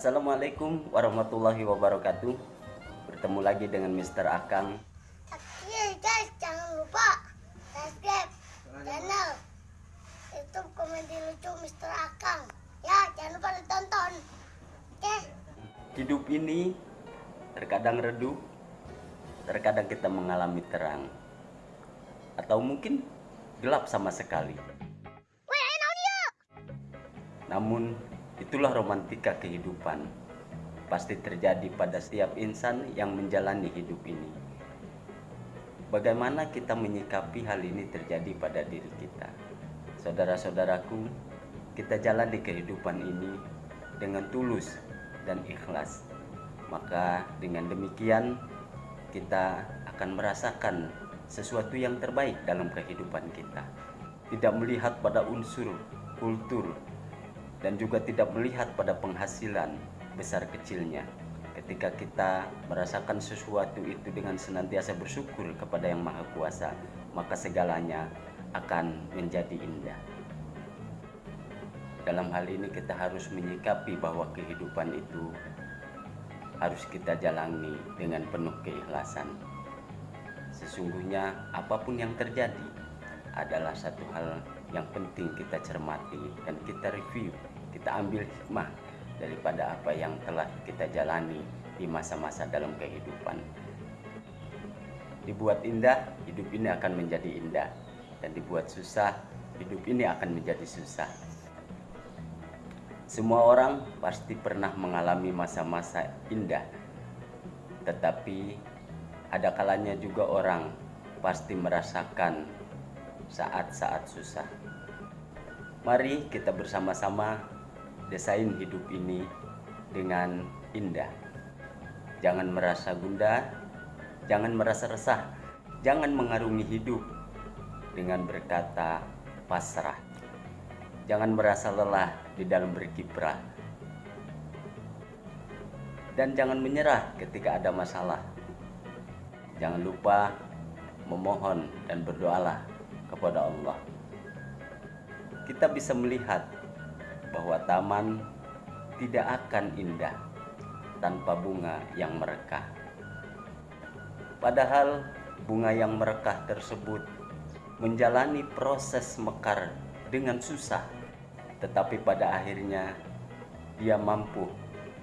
Assalamualaikum warahmatullahi wabarakatuh Bertemu lagi dengan Mr. Akang Oke guys, jangan lupa subscribe channel YouTube komedi lucu Mr. Akang. Ya, jangan lupa ditonton. Oke? Hidup ini terkadang redup Terkadang kita mengalami terang Atau mungkin gelap sama sekali. Namun itulah romantika kehidupan. Pasti terjadi pada setiap insan yang menjalani hidup ini. Bagaimana kita menyikapi hal ini terjadi pada diri kita? Saudara-saudaraku Kita jalani kehidupan ini dengan tulus dan ikhlas. Maka dengan demikian kita akan merasakan sesuatu yang terbaik dalam kehidupan kita. Tidak melihat pada unsur kultur dan juga tidak melihat pada penghasilan besar kecilnya. Ketika kita merasakan sesuatu itu dengan senantiasa bersyukur kepada Yang Maha Kuasa, maka segalanya akan menjadi indah. Dalam hal ini kita harus menyikapi bahwa kehidupan itu harus kita jalani dengan penuh keikhlasan. Sesungguhnya apa pun yang terjadi adalah satu hal yang penting kita cermati dan kita review, kita ambil hikmah daripada apa yang telah kita jalani di masa-masa dalam kehidupan. Dibuat indah, hidup ini akan menjadi indah. Dan dibuat susah, hidup ini akan menjadi susah. Semua orang pasti pernah mengalami masa-masa indah. Tetapi ada kalanya juga orang pasti merasakan saat-saat susah. Mari kita bersama-sama desain hidup ini dengan indah. Jangan merasa gundah, jangan merasa resah, jangan mengarungi hidup dengan berkata pasrah. Jangan merasa lelah di dalam berkiprah. Dan jangan menyerah ketika ada masalah. Jangan lupa memohon dan berdoalah kepada Allah. Kita bisa melihat bahwa taman tidak akan indah tanpa bunga yang merekah. Padahal bunga yang merekah tersebut menjalani proses mekar dengan susah, tetapi pada akhirnya dia mampu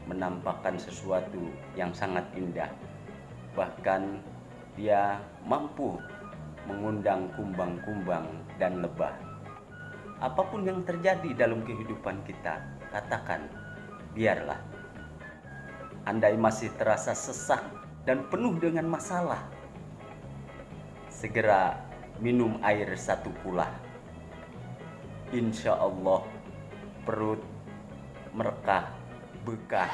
menampakkan sesuatu yang sangat indah. Bahkan dia mampu mengundang kumbang-kumbang dan lebah. Apa pun yang terjadi dalam kehidupan kita, katakan, biarlah. Andai masih terasa sesak dan penuh dengan masalah, segera minum air satu pula. Insya Allah perut merekah bekah.